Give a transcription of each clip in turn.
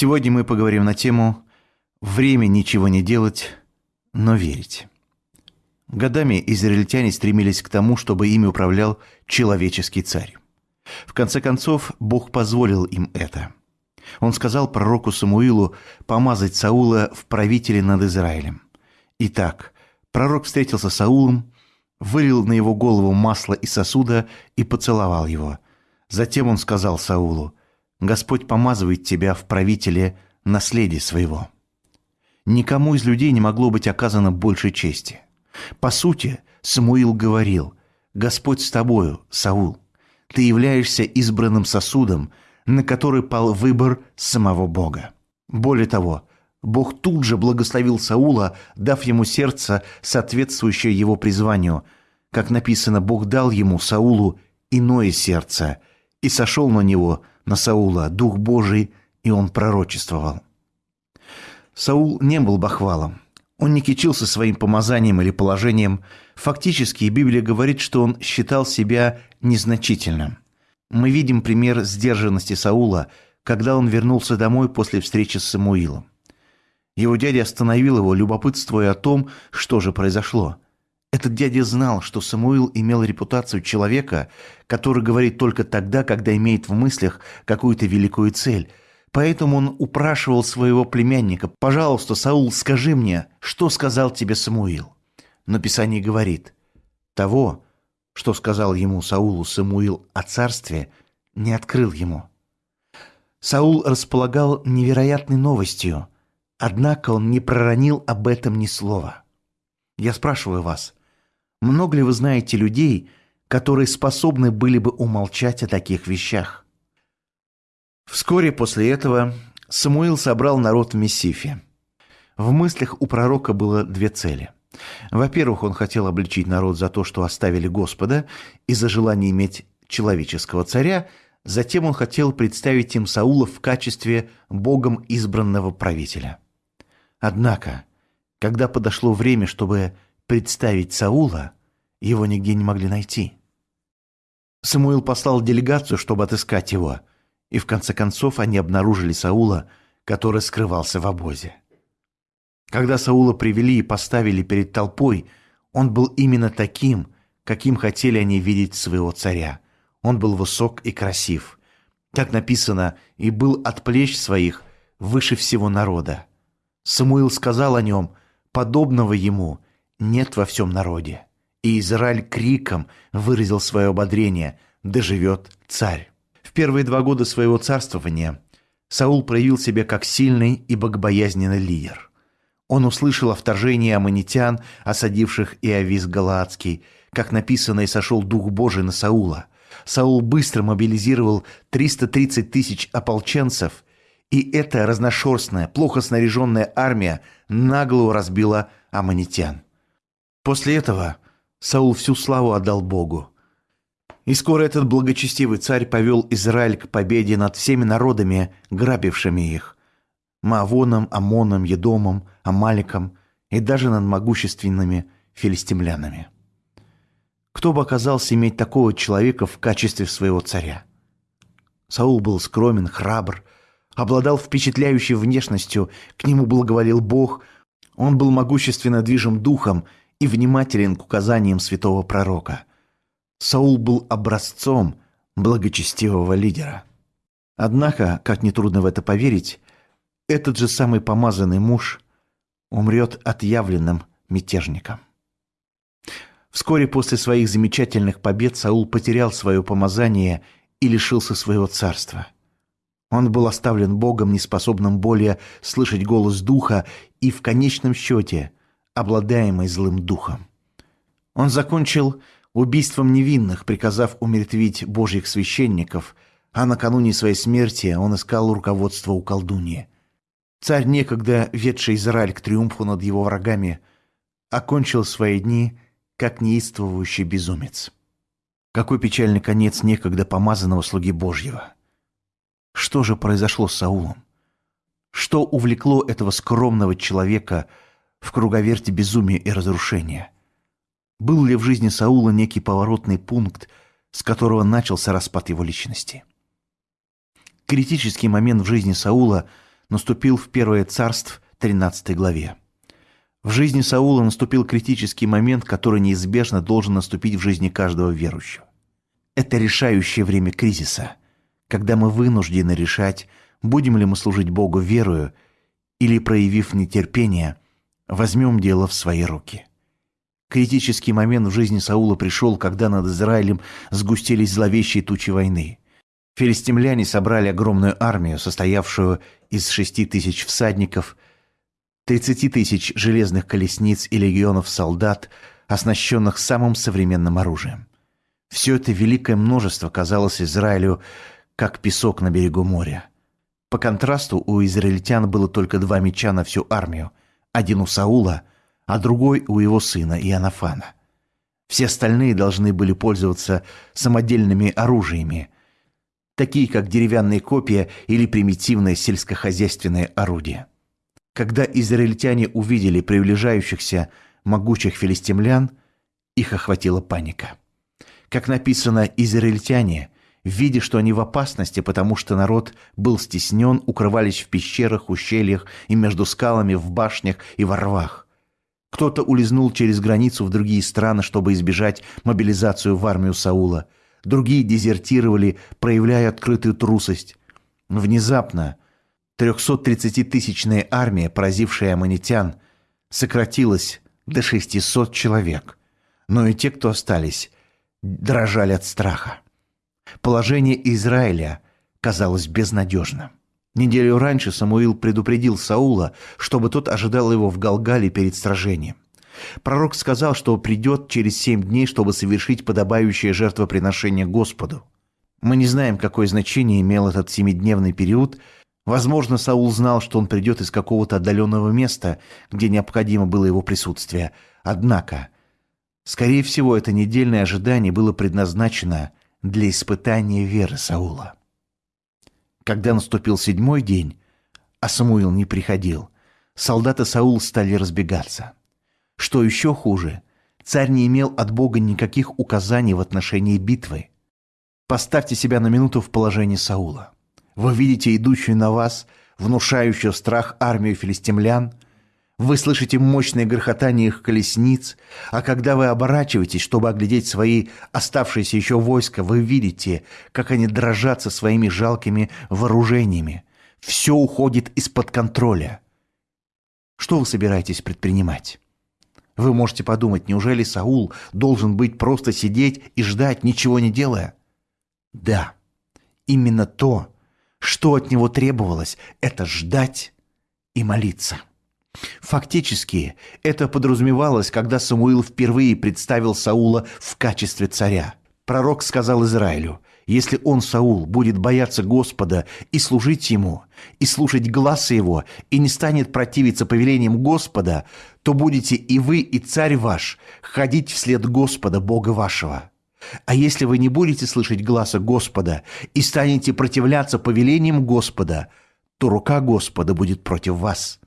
Сегодня мы поговорим на тему «Время ничего не делать, но верить». Годами израильтяне стремились к тому, чтобы ими управлял человеческий царь. В конце концов, Бог позволил им это. Он сказал пророку Самуилу помазать Саула в правителе над Израилем. Итак, пророк встретился с Саулом, вылил на его голову масло из сосуда и поцеловал его. Затем он сказал Саулу, «Господь помазывает тебя в правителе наследия своего». Никому из людей не могло быть оказано больше чести. По сути, Самуил говорил, «Господь с тобою, Саул, ты являешься избранным сосудом, на который пал выбор самого Бога». Более того, Бог тут же благословил Саула, дав ему сердце, соответствующее его призванию. Как написано, Бог дал ему, Саулу, иное сердце, и сошел на него, на Саула, Дух Божий, и он пророчествовал. Саул не был бахвалом. Он не кичился своим помазанием или положением. Фактически Библия говорит, что он считал себя незначительным. Мы видим пример сдержанности Саула, когда он вернулся домой после встречи с Самуилом. Его дядя остановил его, любопытствуя о том, что же произошло. Этот дядя знал, что Самуил имел репутацию человека, который говорит только тогда, когда имеет в мыслях какую-то великую цель. Поэтому он упрашивал своего племянника, «Пожалуйста, Саул, скажи мне, что сказал тебе Самуил?» Но Писание говорит, «Того, что сказал ему Саулу Самуил о царстве, не открыл ему». Саул располагал невероятной новостью – Однако он не проронил об этом ни слова. Я спрашиваю вас, много ли вы знаете людей, которые способны были бы умолчать о таких вещах? Вскоре после этого Самуил собрал народ в Мессифе. В мыслях у пророка было две цели. Во-первых, он хотел обличить народ за то, что оставили Господа, и за желание иметь человеческого царя, затем он хотел представить им Саула в качестве Богом избранного правителя – Однако, когда подошло время, чтобы представить Саула, его нигде не могли найти. Самуил послал делегацию, чтобы отыскать его, и в конце концов они обнаружили Саула, который скрывался в обозе. Когда Саула привели и поставили перед толпой, он был именно таким, каким хотели они видеть своего царя. Он был высок и красив. Как написано, и был от плеч своих выше всего народа. Самуил сказал о нем, подобного ему нет во всем народе. И Израиль криком выразил свое ободрение «Да живет царь!». В первые два года своего царствования Саул проявил себя как сильный и богобоязненный лидер. Он услышал о вторжении аммонитян, осадивших Иовис Галаадский, как написано, и сошел Дух Божий на Саула. Саул быстро мобилизировал 330 тысяч ополченцев и эта разношерстная, плохо снаряженная армия нагло разбила аммонитян. После этого Саул всю славу отдал Богу. И скоро этот благочестивый царь повел Израиль к победе над всеми народами, грабившими их. Маавоном, Амоном, Едомом, Амаликом и даже над могущественными филистимлянами. Кто бы оказался иметь такого человека в качестве своего царя? Саул был скромен, храбр, обладал впечатляющей внешностью, к нему благоволил Бог, он был могущественно движим духом и внимателен к указаниям святого пророка. Саул был образцом благочестивого лидера. Однако, как нетрудно в это поверить, этот же самый помазанный муж умрет отъявленным мятежником. Вскоре после своих замечательных побед Саул потерял свое помазание и лишился своего царства – он был оставлен Богом, неспособным более слышать голос Духа и, в конечном счете, обладаемый злым духом. Он закончил убийством невинных, приказав умертвить божьих священников, а накануне своей смерти он искал руководство у колдуньи. Царь, некогда ведший Израиль к триумфу над его врагами, окончил свои дни как неистовывающий безумец. Какой печальный конец некогда помазанного слуги Божьего – что же произошло с Саулом? Что увлекло этого скромного человека в круговерте безумия и разрушения? Был ли в жизни Саула некий поворотный пункт, с которого начался распад его личности? Критический момент в жизни Саула наступил в Первое царство 13 главе. В жизни Саула наступил критический момент, который неизбежно должен наступить в жизни каждого верующего. Это решающее время кризиса, когда мы вынуждены решать, будем ли мы служить Богу верою или, проявив нетерпение, возьмем дело в свои руки. Критический момент в жизни Саула пришел, когда над Израилем сгустились зловещие тучи войны. Филистимляне собрали огромную армию, состоявшую из шести тысяч всадников, тридцати тысяч железных колесниц и легионов солдат, оснащенных самым современным оружием. Все это великое множество казалось Израилю как песок на берегу моря. По контрасту у израильтян было только два меча на всю армию, один у Саула – а другой у его сына Иоаннафана. Все остальные должны были пользоваться самодельными оружиями, такие как деревянные копья или примитивное сельскохозяйственное орудие. Когда израильтяне увидели приближающихся могучих филистимлян, их охватила паника. Как написано, израильтяне, видя, что они в опасности, потому что народ был стеснен, укрывались в пещерах, ущельях и между скалами, в башнях и во рвах. Кто-то улизнул через границу в другие страны, чтобы избежать мобилизацию в армию Саула. Другие дезертировали, проявляя открытую трусость. Внезапно 330-тысячная армия, поразившая аммонитян, сократилась до 600 человек. Но и те, кто остались, дрожали от страха. Положение Израиля казалось безнадежным. Неделю раньше Самуил предупредил Саула, чтобы тот ожидал его в Галгале перед сражением. Пророк сказал, что придет через семь дней, чтобы совершить подобающее жертвоприношение Господу. Мы не знаем, какое значение имел этот семидневный период. Возможно, Саул знал, что он придет из какого-то отдаленного места, где необходимо было его присутствие. Однако, скорее всего, это недельное ожидание было предназначено для испытания веры Саула. Когда наступил седьмой день, а Самуил не приходил, солдаты Саул стали разбегаться. Что еще хуже, царь не имел от Бога никаких указаний в отношении битвы. Поставьте себя на минуту в положении Саула. Вы видите идущую на вас, внушающую страх армию филистимлян – вы слышите мощное грохотание их колесниц, а когда вы оборачиваетесь, чтобы оглядеть свои оставшиеся еще войска, вы видите, как они дрожат со своими жалкими вооружениями. Все уходит из-под контроля. Что вы собираетесь предпринимать? Вы можете подумать, неужели Саул должен быть просто сидеть и ждать, ничего не делая? Да, именно то, что от него требовалось, это ждать и молиться. Фактически, это подразумевалось, когда Самуил впервые представил Саула в качестве царя. Пророк сказал Израилю, если он, Саул, будет бояться Господа и служить Ему, и слушать глаза Его, и не станет противиться повелениям Господа, то будете и вы, и царь ваш ходить вслед Господа, Бога вашего. А если вы не будете слышать глаза Господа и станете противляться повелениям Господа, то рука Господа будет против вас.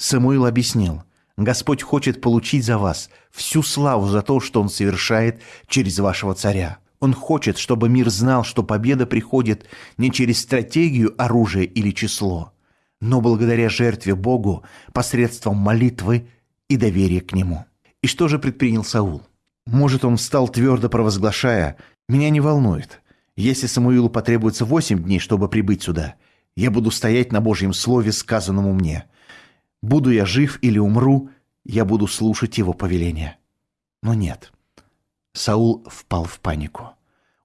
Самуил объяснил, Господь хочет получить за вас всю славу за то, что Он совершает через вашего царя. Он хочет, чтобы мир знал, что победа приходит не через стратегию, оружие или число, но благодаря жертве Богу посредством молитвы и доверия к Нему. И что же предпринял Саул? Может, он встал твердо провозглашая «Меня не волнует. Если Самуилу потребуется восемь дней, чтобы прибыть сюда, я буду стоять на Божьем слове, сказанному мне. Буду я жив или умру, я буду слушать его повеления. Но нет. Саул впал в панику.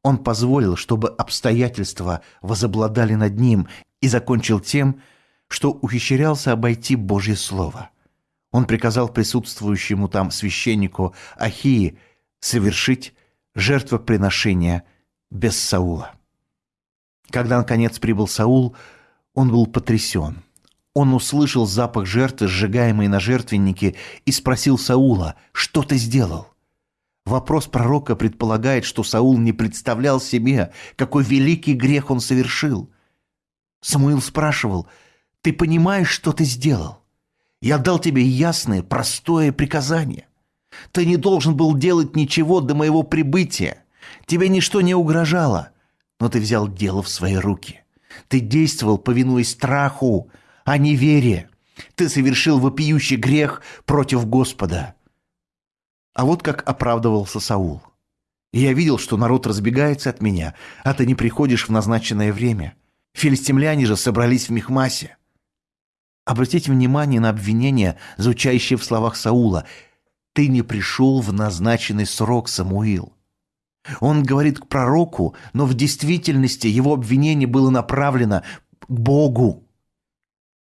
Он позволил, чтобы обстоятельства возобладали над ним и закончил тем, что ухищрялся обойти Божье Слово. Он приказал присутствующему там священнику Ахии совершить жертвоприношение без Саула. Когда, наконец, прибыл Саул, он был потрясен. Он услышал запах жертвы, сжигаемой на жертвеннике, и спросил Саула, что ты сделал? Вопрос пророка предполагает, что Саул не представлял себе, какой великий грех он совершил. Самуил спрашивал, ты понимаешь, что ты сделал? Я дал тебе ясное, простое приказание. Ты не должен был делать ничего до моего прибытия. Тебе ничто не угрожало, но ты взял дело в свои руки. Ты действовал, повинуясь страху, о неверии. Ты совершил вопиющий грех против Господа. А вот как оправдывался Саул. Я видел, что народ разбегается от меня, а ты не приходишь в назначенное время. Филистимляне же собрались в Мехмасе. Обратите внимание на обвинение, звучащее в словах Саула. «Ты не пришел в назначенный срок, Самуил». Он говорит к пророку, но в действительности его обвинение было направлено к Богу.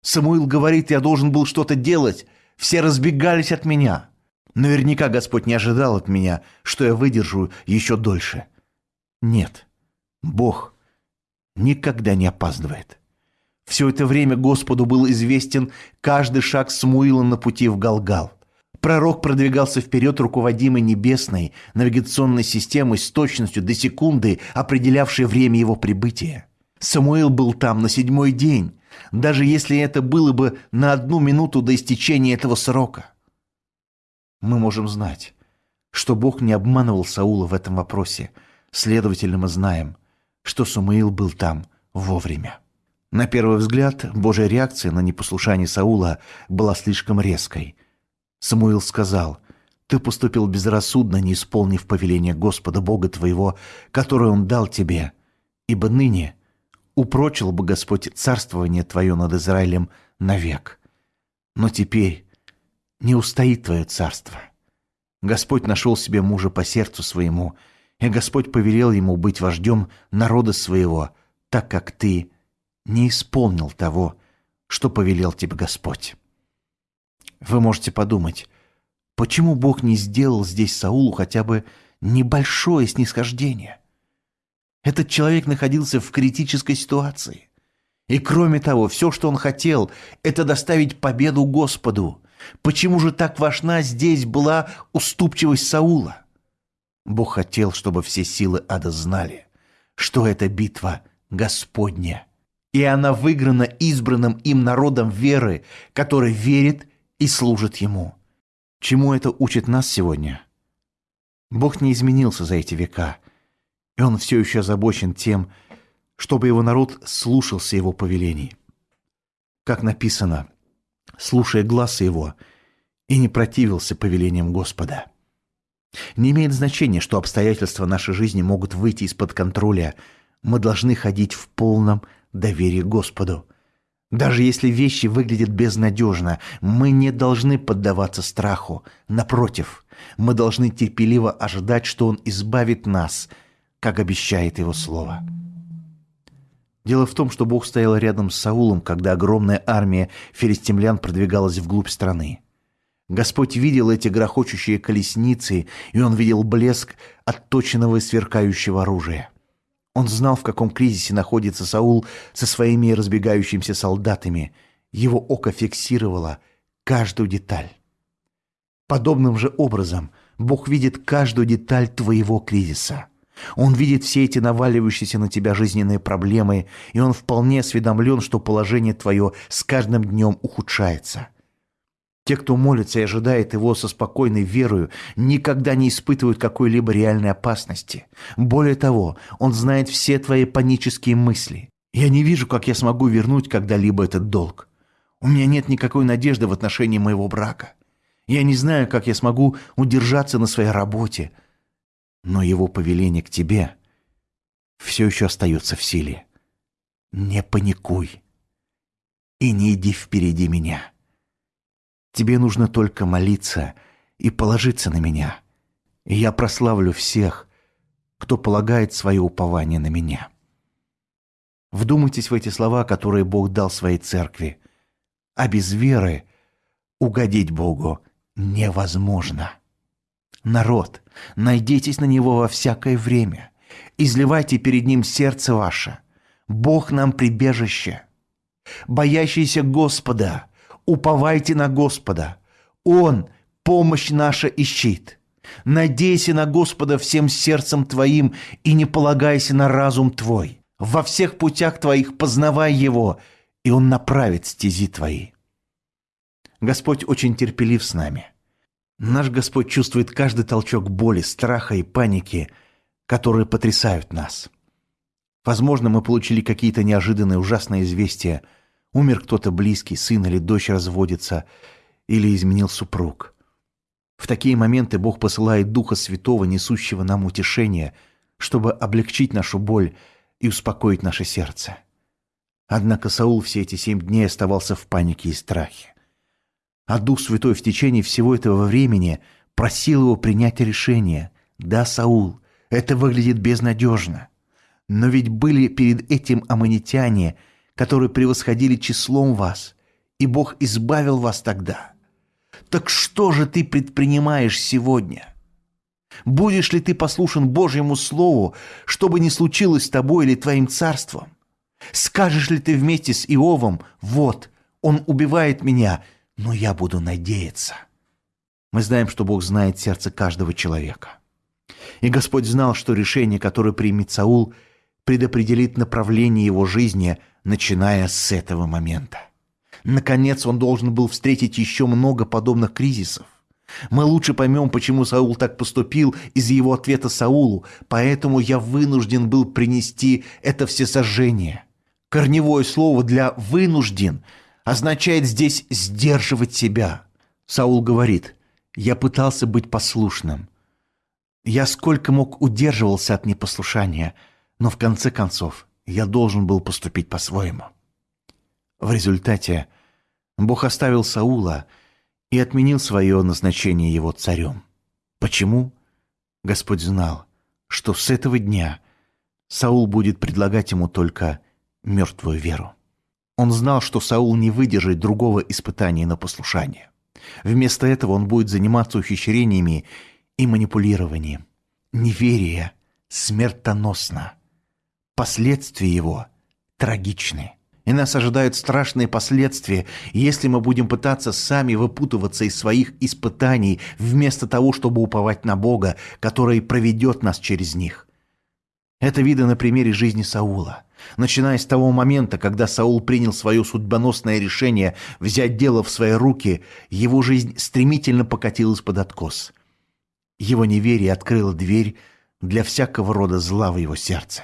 Самуил говорит, я должен был что-то делать. Все разбегались от меня. Наверняка Господь не ожидал от меня, что я выдержу еще дольше. Нет, Бог никогда не опаздывает. Все это время Господу был известен каждый шаг Самуила на пути в Галгал. Пророк продвигался вперед, руководимый небесной навигационной системой с точностью до секунды, определявшей время его прибытия. Самуил был там на седьмой день, даже если это было бы на одну минуту до истечения этого срока. Мы можем знать, что Бог не обманывал Саула в этом вопросе, следовательно, мы знаем, что Самуил был там вовремя. На первый взгляд, Божья реакция на непослушание Саула была слишком резкой. Самуил сказал, «Ты поступил безрассудно, не исполнив повеление Господа Бога твоего, которое Он дал тебе, ибо ныне упрочил бы Господь царствование твое над Израилем навек. Но теперь не устоит твое царство. Господь нашел себе мужа по сердцу своему, и Господь повелел ему быть вождем народа своего, так как ты не исполнил того, что повелел тебе Господь. Вы можете подумать, почему Бог не сделал здесь Саулу хотя бы небольшое снисхождение? Этот человек находился в критической ситуации. И кроме того, все, что он хотел, это доставить победу Господу. Почему же так важна здесь была уступчивость Саула? Бог хотел, чтобы все силы ада знали, что эта битва Господня – и она выиграна избранным им народом веры, который верит и служит Ему. Чему это учит нас сегодня? Бог не изменился за эти века, и Он все еще озабочен тем, чтобы Его народ слушался Его повелений. Как написано, слушая глаз Его, и не противился повелениям Господа. Не имеет значения, что обстоятельства нашей жизни могут выйти из-под контроля. Мы должны ходить в полном доверие Господу. Даже если вещи выглядят безнадежно, мы не должны поддаваться страху. Напротив, мы должны терпеливо ожидать, что Он избавит нас, как обещает Его Слово. Дело в том, что Бог стоял рядом с Саулом, когда огромная армия филистимлян продвигалась вглубь страны. Господь видел эти грохочущие колесницы, и Он видел блеск отточенного и сверкающего оружия. Он знал, в каком кризисе находится Саул со своими разбегающимися солдатами. Его око фиксировало каждую деталь. Подобным же образом Бог видит каждую деталь твоего кризиса. Он видит все эти наваливающиеся на тебя жизненные проблемы, и он вполне осведомлен, что положение твое с каждым днем ухудшается. Те, кто молится и ожидает его со спокойной верою, никогда не испытывают какой-либо реальной опасности. Более того, он знает все твои панические мысли. Я не вижу, как я смогу вернуть когда-либо этот долг. У меня нет никакой надежды в отношении моего брака. Я не знаю, как я смогу удержаться на своей работе. Но его повеление к тебе все еще остается в силе. Не паникуй и не иди впереди меня. Тебе нужно только молиться и положиться на меня, и я прославлю всех, кто полагает свое упование на меня. Вдумайтесь в эти слова, которые Бог дал своей церкви. А без веры угодить Богу невозможно. Народ, найдитесь на Него во всякое время. Изливайте перед Ним сердце ваше. Бог нам прибежище. Боящийся Господа – уповайте на Господа. Он – помощь наша и щит. Надейся на Господа всем сердцем твоим и не полагайся на разум твой. Во всех путях твоих познавай Его, и Он направит стези твои. Господь очень терпелив с нами. Наш Господь чувствует каждый толчок боли, страха и паники, которые потрясают нас. Возможно, мы получили какие-то неожиданные ужасные известия – Умер кто-то близкий, сын или дочь разводится, или изменил супруг. В такие моменты Бог посылает Духа Святого, несущего нам утешение, чтобы облегчить нашу боль и успокоить наше сердце. Однако Саул все эти семь дней оставался в панике и страхе. А Дух Святой в течение всего этого времени просил его принять решение. «Да, Саул, это выглядит безнадежно. Но ведь были перед этим аммонитяне – которые превосходили числом вас, и Бог избавил вас тогда. Так что же ты предпринимаешь сегодня? Будешь ли ты послушен Божьему Слову, что бы ни случилось с тобой или твоим царством? Скажешь ли ты вместе с Иовом, вот, он убивает меня, но я буду надеяться? Мы знаем, что Бог знает сердце каждого человека. И Господь знал, что решение, которое примет Саул, предопределит направление его жизни – начиная с этого момента. Наконец он должен был встретить еще много подобных кризисов. Мы лучше поймем, почему Саул так поступил из его ответа Саулу, поэтому я вынужден был принести это всесожжение. Корневое слово для «вынужден» означает здесь «сдерживать себя». Саул говорит, «Я пытался быть послушным. Я сколько мог удерживался от непослушания, но в конце концов я должен был поступить по-своему. В результате Бог оставил Саула и отменил свое назначение его царем. Почему? Господь знал, что с этого дня Саул будет предлагать ему только мертвую веру. Он знал, что Саул не выдержит другого испытания на послушание. Вместо этого он будет заниматься ухищрениями и манипулированием. Неверие смертоносно – Последствия его трагичны. И нас ожидают страшные последствия, если мы будем пытаться сами выпутываться из своих испытаний, вместо того, чтобы уповать на Бога, который проведет нас через них. Это видно на примере жизни Саула. Начиная с того момента, когда Саул принял свое судьбоносное решение взять дело в свои руки, его жизнь стремительно покатилась под откос. Его неверие открыло дверь для всякого рода зла в его сердце.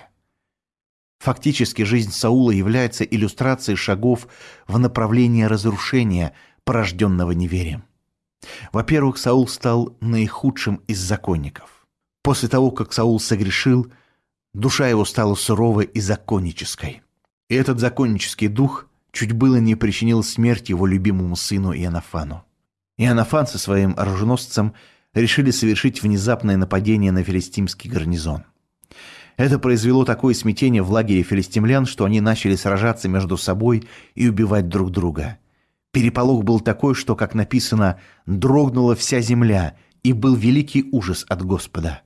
Фактически жизнь Саула является иллюстрацией шагов в направлении разрушения, порожденного неверием. Во-первых, Саул стал наихудшим из законников. После того, как Саул согрешил, душа его стала суровой и законнической. И этот законнический дух чуть было не причинил смерть его любимому сыну Иоаннафану. Иоаннафан со своим оруженосцем решили совершить внезапное нападение на филистимский гарнизон. Это произвело такое смятение в лагере филистимлян, что они начали сражаться между собой и убивать друг друга. Переполох был такой, что, как написано, дрогнула вся земля, и был великий ужас от Господа.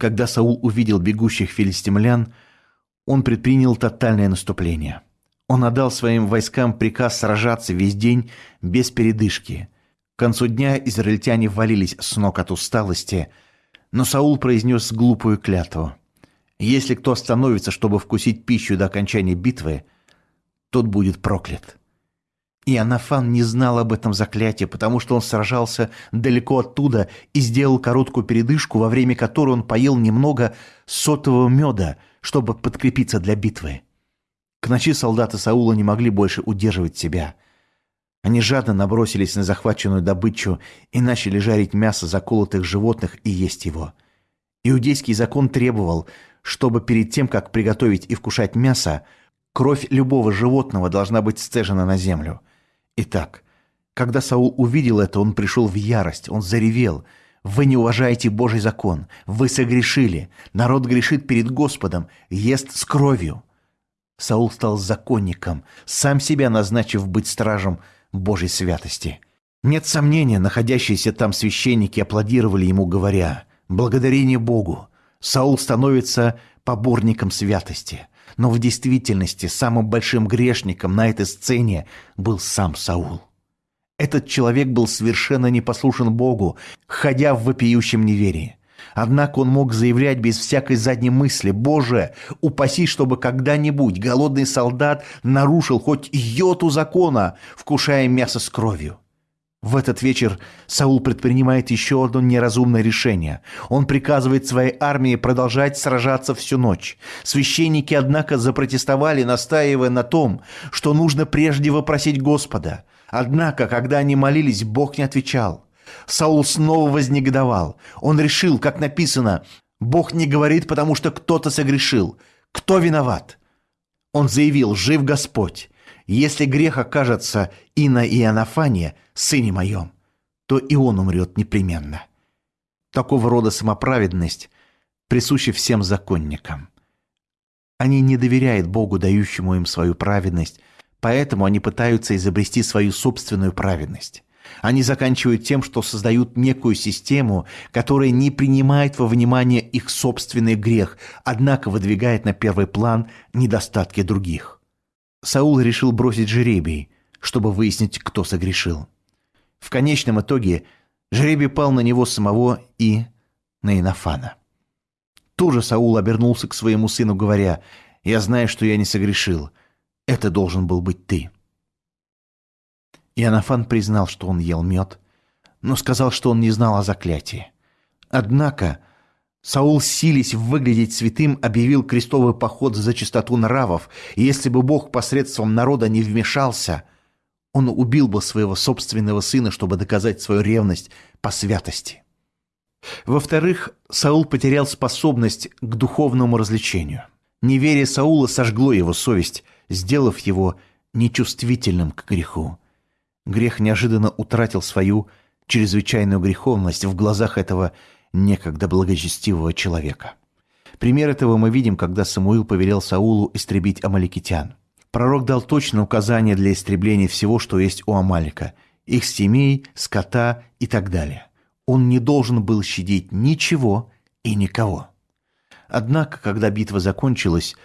Когда Саул увидел бегущих филистимлян, он предпринял тотальное наступление. Он отдал своим войскам приказ сражаться весь день без передышки. К концу дня израильтяне валились с ног от усталости, но Саул произнес глупую клятву – если кто остановится, чтобы вкусить пищу до окончания битвы, тот будет проклят. И Анафан не знал об этом заклятии, потому что он сражался далеко оттуда и сделал короткую передышку, во время которой он поел немного сотового меда, чтобы подкрепиться для битвы. К ночи солдаты Саула не могли больше удерживать себя. Они жадно набросились на захваченную добычу и начали жарить мясо заколотых животных и есть его. Иудейский закон требовал, чтобы перед тем, как приготовить и вкушать мясо, кровь любого животного должна быть сцежена на землю. Итак, когда Саул увидел это, он пришел в ярость, он заревел. «Вы не уважаете Божий закон, вы согрешили, народ грешит перед Господом, ест с кровью». Саул стал законником, сам себя назначив быть стражем Божьей святости. Нет сомнения, находящиеся там священники аплодировали ему, говоря «Благодарение Богу! Саул становится поборником святости. Но в действительности самым большим грешником на этой сцене был сам Саул. Этот человек был совершенно непослушен Богу, ходя в вопиющем неверии. Однако он мог заявлять без всякой задней мысли, «Боже, упаси, чтобы когда-нибудь голодный солдат нарушил хоть йоту закона, вкушая мясо с кровью». В этот вечер Саул предпринимает еще одно неразумное решение. Он приказывает своей армии продолжать сражаться всю ночь. Священники, однако, запротестовали, настаивая на том, что нужно прежде вопросить Господа. Однако, когда они молились, Бог не отвечал. Саул снова вознегодовал. Он решил, как написано, «Бог не говорит, потому что кто-то согрешил. Кто виноват?» Он заявил, «Жив Господь». Если грех окажется и на Иоаннафане, сыне моем, то и он умрет непременно. Такого рода самоправедность присуща всем законникам. Они не доверяют Богу, дающему им свою праведность, поэтому они пытаются изобрести свою собственную праведность. Они заканчивают тем, что создают некую систему, которая не принимает во внимание их собственный грех, однако выдвигает на первый план недостатки других. Саул решил бросить жеребий, чтобы выяснить, кто согрешил. В конечном итоге жребий пал на него самого и на Инофана. Тоже Саул обернулся к своему сыну, говоря, «Я знаю, что я не согрешил. Это должен был быть ты». Иоаннафан признал, что он ел мед, но сказал, что он не знал о заклятии. Однако Саул, сились выглядеть святым, объявил крестовый поход за чистоту нравов, и если бы Бог посредством народа не вмешался, он убил бы своего собственного сына, чтобы доказать свою ревность по святости. Во-вторых, Саул потерял способность к духовному развлечению. Неверие Саула сожгло его совесть, сделав его нечувствительным к греху. Грех неожиданно утратил свою чрезвычайную греховность в глазах этого некогда благочестивого человека. Пример этого мы видим, когда Самуил повелел Саулу истребить амаликитян. Пророк дал точное указание для истребления всего, что есть у Амалика, их семей, скота и так далее. Он не должен был щадить ничего и никого. Однако, когда битва закончилась,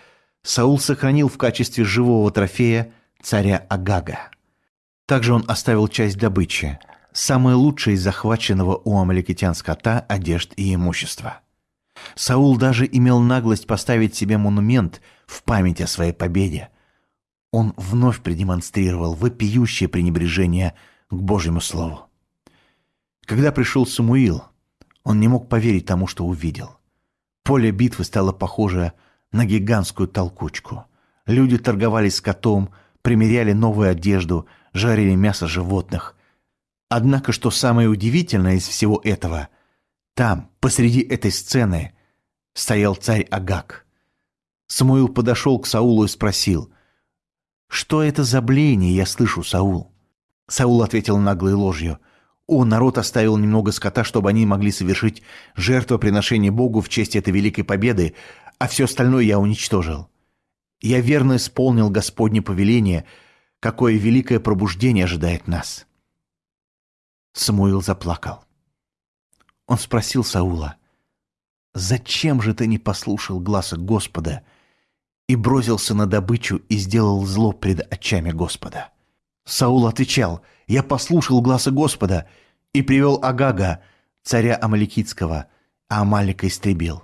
Саул сохранил в качестве живого трофея царя Агага. Также он оставил часть добычи – самое лучшее из захваченного у амаликитян скота, одежд и имущества. Саул даже имел наглость поставить себе монумент в память о своей победе. Он вновь продемонстрировал вопиющее пренебрежение к Божьему Слову. Когда пришел Самуил, он не мог поверить тому, что увидел. Поле битвы стало похоже на гигантскую толкучку. Люди торговались скотом, примеряли новую одежду, жарили мясо животных, Однако, что самое удивительное из всего этого, там, посреди этой сцены, стоял царь Агак. Самуил подошел к Саулу и спросил, «Что это за блеяние я слышу, Саул?» Саул ответил наглой ложью, «О, народ оставил немного скота, чтобы они могли совершить жертвоприношение Богу в честь этой великой победы, а все остальное я уничтожил. Я верно исполнил Господне повеление, какое великое пробуждение ожидает нас». Самуил заплакал. Он спросил Саула, «Зачем же ты не послушал гласа Господа и бросился на добычу и сделал зло пред очами Господа?» Саул отвечал, «Я послушал гласа Господа и привел Агага, царя Амаликитского, а Амалика истребил».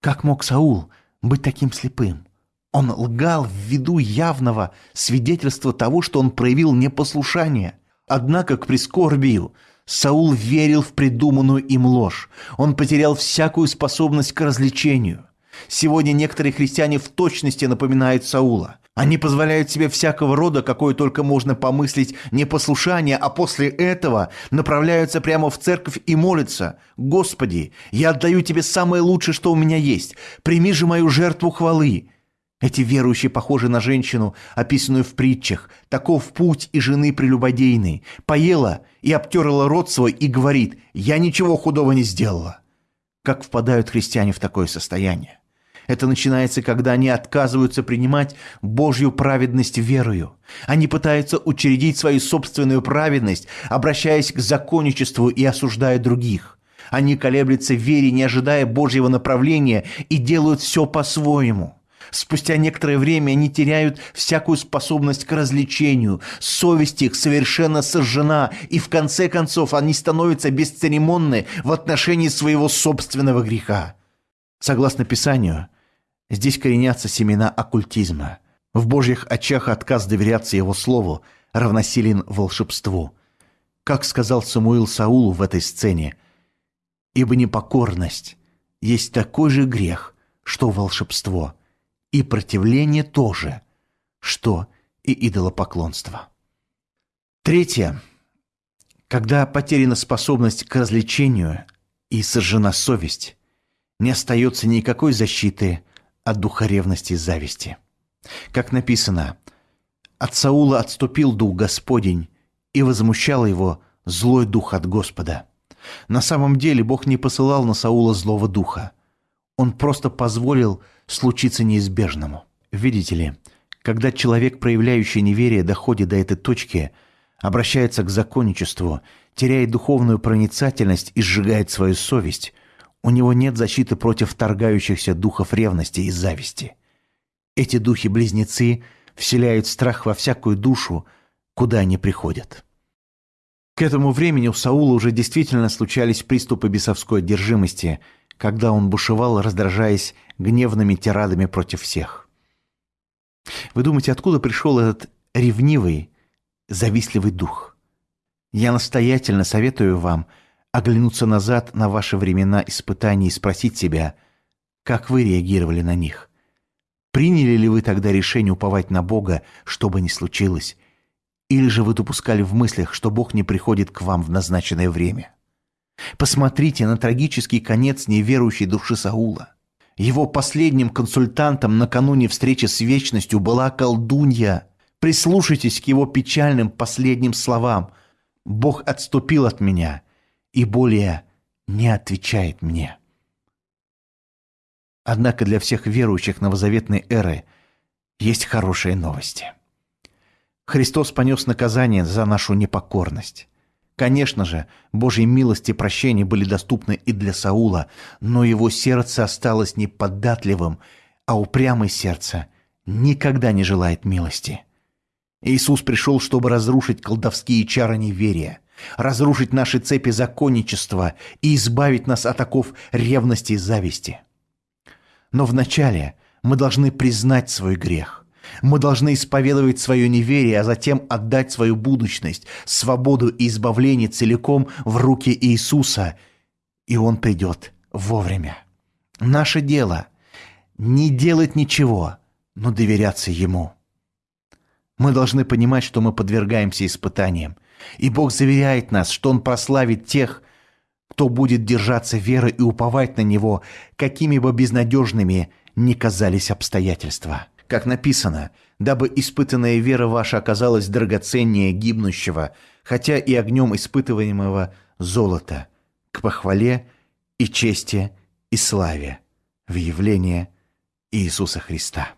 Как мог Саул быть таким слепым? Он лгал в виду явного свидетельства того, что он проявил непослушание – Однако к прискорбию Саул верил в придуманную им ложь. Он потерял всякую способность к развлечению. Сегодня некоторые христиане в точности напоминают Саула. Они позволяют себе всякого рода, какое только можно помыслить, непослушание, а после этого направляются прямо в церковь и молятся. «Господи, я отдаю Тебе самое лучшее, что у меня есть. Прими же мою жертву хвалы». Эти верующие похожи на женщину, описанную в притчах. Таков путь и жены прелюбодейной. Поела и обтерла рот свой и говорит, «Я ничего худого не сделала». Как впадают христиане в такое состояние? Это начинается, когда они отказываются принимать Божью праведность верою. Они пытаются учредить свою собственную праведность, обращаясь к законничеству и осуждая других. Они колеблются в вере, не ожидая Божьего направления, и делают все по-своему. Спустя некоторое время они теряют всякую способность к развлечению, совесть их совершенно сожжена, и в конце концов они становятся бесцеремонны в отношении своего собственного греха. Согласно Писанию, здесь коренятся семена оккультизма. В Божьих очах отказ доверяться Его Слову равносилен волшебству. Как сказал Самуил Саулу в этой сцене, «Ибо непокорность есть такой же грех, что волшебство, и противление тоже, что и идолопоклонство». Третье. Когда потеряна способность к развлечению и сожжена совесть, не остается никакой защиты от духа ревности и зависти. Как написано, «От Саула отступил дух Господень, и возмущал его злой дух от Господа». На самом деле Бог не посылал на Саула злого духа. Он просто позволил случиться неизбежному. Видите ли, когда человек, проявляющий неверие, доходит до этой точки – обращается к законничеству, теряет духовную проницательность и сжигает свою совесть, у него нет защиты против торгающихся духов ревности и зависти. Эти духи-близнецы вселяют страх во всякую душу, куда они приходят. К этому времени у Саула уже действительно случались приступы бесовской одержимости, когда он бушевал, раздражаясь гневными тирадами против всех. Вы думаете, откуда пришел этот ревнивый, завистливый дух. Я настоятельно советую вам оглянуться назад на ваши времена испытаний и спросить себя, как вы реагировали на них. Приняли ли вы тогда решение уповать на Бога, что бы ни случилось, или же вы допускали в мыслях, что Бог не приходит к вам в назначенное время? Посмотрите на трагический конец неверующей души Саула. Его последним консультантом накануне встречи с вечностью была колдунья – Прислушайтесь к его печальным последним словам. Бог отступил от меня и более не отвечает мне. Однако для всех верующих новозаветной эры есть хорошие новости. Христос понес наказание за нашу непокорность. Конечно же, Божьи милости и прощения были доступны и для Саула, но его сердце осталось неподатливым, а упрямое сердце никогда не желает милости. Иисус пришел, чтобы разрушить колдовские чары неверия, разрушить наши цепи законничества и избавить нас от оков ревности и зависти. Но вначале мы должны признать свой грех. Мы должны исповедовать свое неверие, а затем отдать свою будущность, свободу и избавление целиком в руки Иисуса, и Он придет вовремя. Наше дело – не делать ничего, но доверяться Ему. Мы должны понимать, что мы подвергаемся испытаниям. И Бог заверяет нас, что Он прославит тех, кто будет держаться веры и уповать на Него, какими бы безнадежными ни казались обстоятельства. Как написано, дабы испытанная вера ваша оказалась драгоценнее гибнущего, хотя и огнем испытываемого золота, к похвале и чести и славе в явление Иисуса Христа.